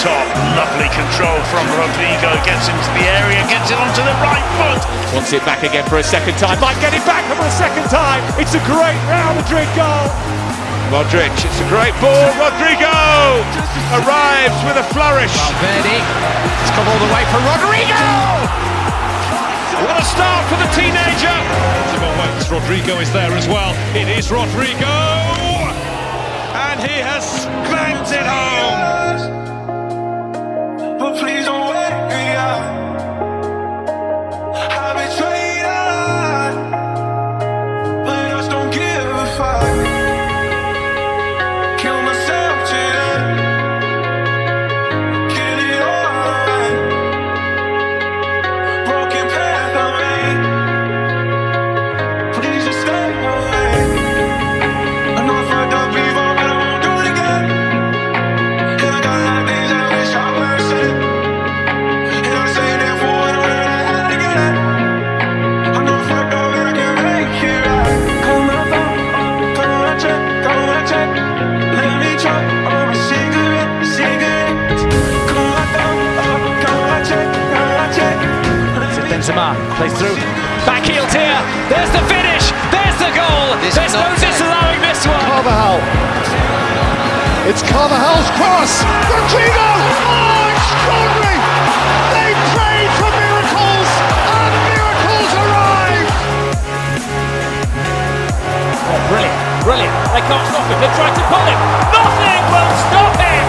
top. Lovely control from Rodrygo. Gets into the area, gets it onto the right foot. Wants it back again for a second time. Might get it back for a second time. It's a great Real Madrid goal. Modric, it's a great ball. Rodrygo arrives with a flourish. Valverde. It's come all the way for Rodrygo. What a start for the teenager. Rodrygo is there as well. It is Rodrygo. And he has clamped it home. Plays through. Back heeled here. There's the finish. There's the goal. There's no disallowing this one. Carvajal. It's Carvajal's cross. Rodrygo! Oh, extraordinary! They prayed for miracles, and miracles arrive! Oh, brilliant. Brilliant. They can't stop him. They tried to pull him. Nothing will stop him.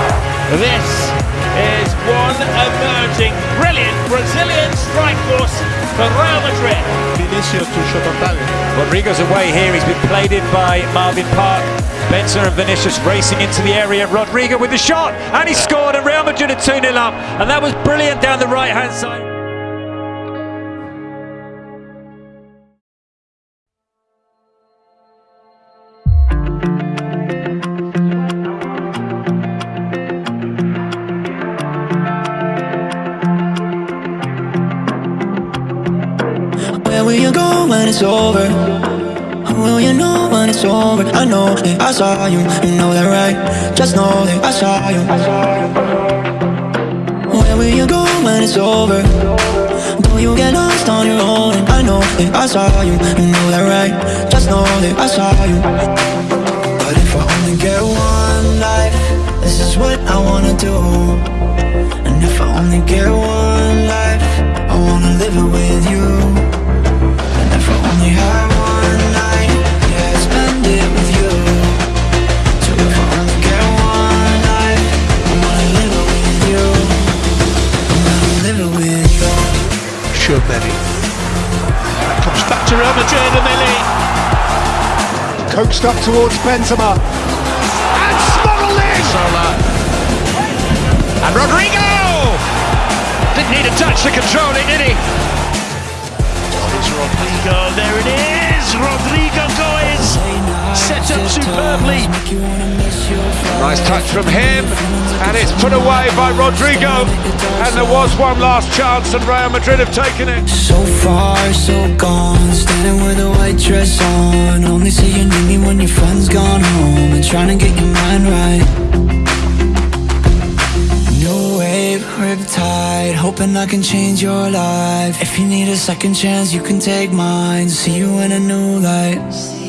This is one emerging brilliant Brazilian strike force for Real Madrid. Vinicius to shot on target. Rodrygo's away here. He's been played in by Marvin Park. Benson and Vinicius racing into the area. Rodrygo with the shot, and he scored. And Real Madrid are 2 0 up. And that was brilliant down the right hand side. It's over? Oh, will you know when it's over? I know that I saw you, you know that right? Just know that I saw you. Where will you go when it's over? Will you get lost on your own? And I know that I saw you, you know that right? Just know that I saw you. But if I only get one life, this is what I wanna do. And if I only get one Sure, Benny. Comes back to Real Madrid and they lead. Coaxed up towards Benzema. And smuggled in! Sola. And Rodrygo! Didn't need to touch to control it, did he? It's Rodrygo, there it is! Superbly. Nice touch from him, and it's put away by Rodrygo. And there was one last chance, and Real Madrid have taken it. So far, so gone. Standing with a white dress on. Only say you need me when your friend's gone home. And trying to get your mind right. New wave, riptide. Hoping I can change your life. If you need a second chance, you can take mine. See you in a new light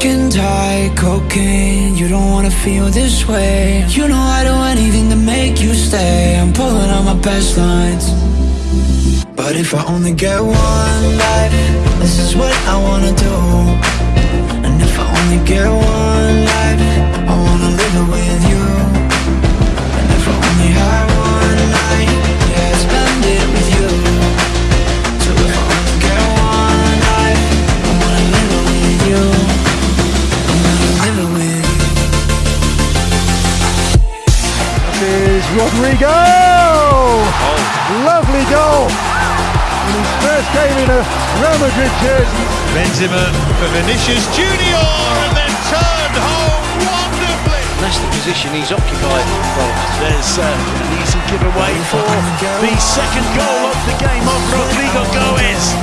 Skin tight, cocaine. You don't wanna feel this way. You know I do anything to make you stay. I'm pulling out my best lines. But if I only get one life This is what I wanna do. And if I only get one life I wanna live it Rodrygo! Lovely goal! In his first game in a Real Madrid jersey. Benzema for Vinicius Junior and then turned home wonderfully. That's the position he's occupied. Well, there's uh, an easy giveaway for the second goal of the game of Rodrygo Goes.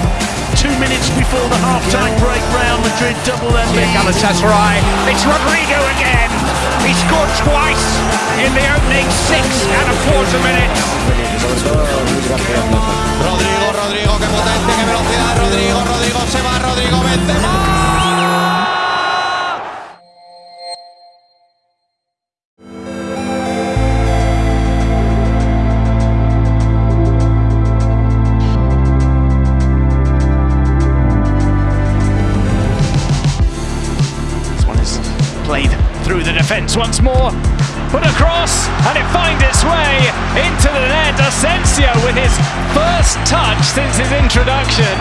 Two minutes before the half-time break, Real Madrid double their lead. Galatasaray. It's Rodrygo again. Scored twice in the opening six and a quarter minutes. Rodrigo, Rodrigo, qué potente, qué velocidad. Rodrigo, Rodrigo se va, Rodrigo Benzema. Defence once more. Put across, and it finds its way into the net. Asensio with his first touch since his introduction.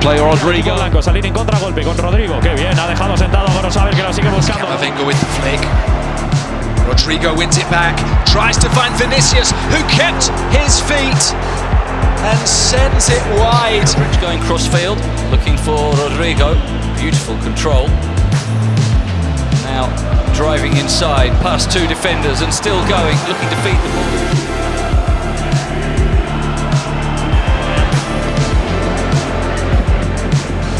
Play Rodrygo. Blanco, salir en contragolpe con Rodrygo. Qué bien, ha dejado sentado a saber que lo sigue buscando. Camavinga with the flick. Rodrygo wins it back, tries to find Vinicius, who kept his feet and sends it wide. Rich going crossfield, looking for Rodrygo. Beautiful control. Now driving inside, past two defenders and still going, looking to feed the ball.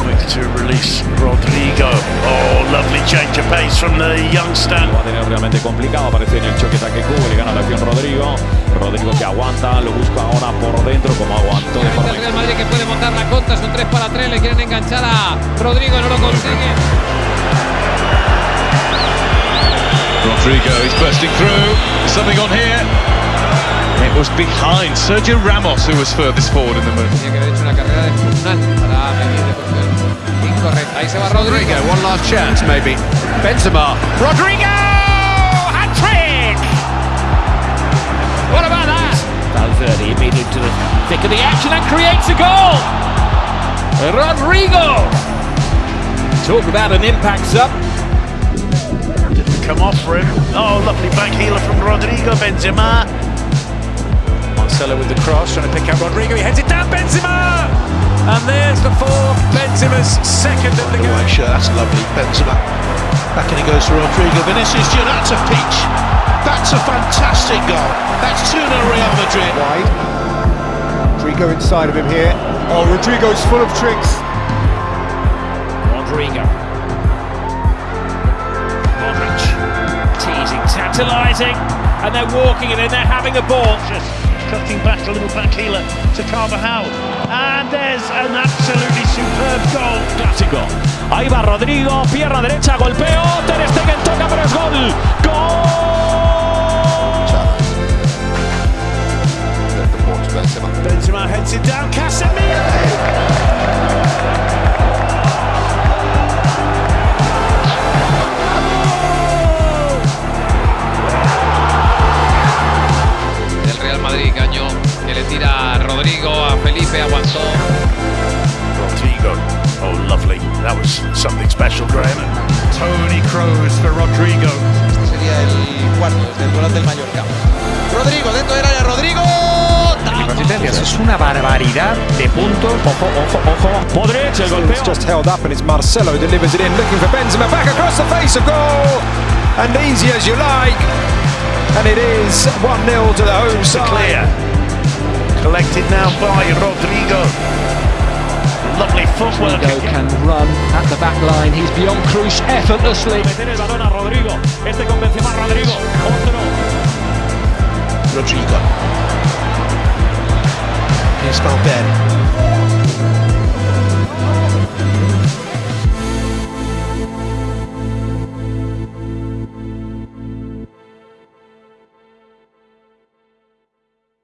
Quick to release Rodrigo. Oh, lovely change of pace from the youngster. Lo va a tener realmente complicado, aparece en el choque ataque cubo, le gana la acción Rodrigo. Rodrigo que aguanta, lo busca ahora por dentro como aguantó de forma El Real Madrid que puede montar la contra, son 3 para 3, le quieren enganchar a Rodrigo, no lo consigue. Rodrygo, he's bursting through. There's something on here. It was behind Sergio Ramos who was furthest forward in the move. Tenía que haber hecho una carrera descomunal para medir de posición incorrecta. Ahí se va Rodrygo. one last chance, maybe. Benzema. Rodrygo! Hat trick! What about that? Valverde immediately to the thick of the action and creates a goal! Rodrygo! Talk about an impact sub. Didn't come off for him. Oh, lovely back heeler from Rodrygo Benzema. Marcelo with the cross, trying to pick out Rodrygo. He heads it down, Benzema! And there's the fourth. Benzema's second of the game. White shirt, that's lovely. Benzema. Back and it goes to Rodrygo. Vinicius Junior, that's a peach. That's a fantastic goal. That's 2 0 Real Madrid. wide. Rodrygo inside of him here. Oh, Rodrygo's full of tricks. Rodrygo. Tantalising. And they're walking it in, they're having a ball. Just cutting back a little back heeler to Carvajal. And there's an absolutely superb goal. Clásico. Ahí va Rodrygo, pierna derecha, golpeo. Ter Stegen toca, pero es gol. ¡Gol! Rodrygo. Oh, lovely. That was something special, Graham. Tony Kroos for Rodrygo. Este sería el cuarto, desde el volante del Mallorca. Rodrygo, dentro del área, Rodrygo. Es una barbaridad de puntos. Ojo, ojo, ojo. Modric, el golpeo. It's just held up and it's Marcelo delivers it in, looking for Benzema back across the face of goal. And easy as you like. And it is 1-0 to the home side. Clear. Collected now by Rodrygo. Lovely footwork. can run at the back line. He's beyond Cruz effortlessly. Meter el balón a Rodrygo. Este con Benzema, Rodrygo. Otro. Rodrygo. Here's Valverde.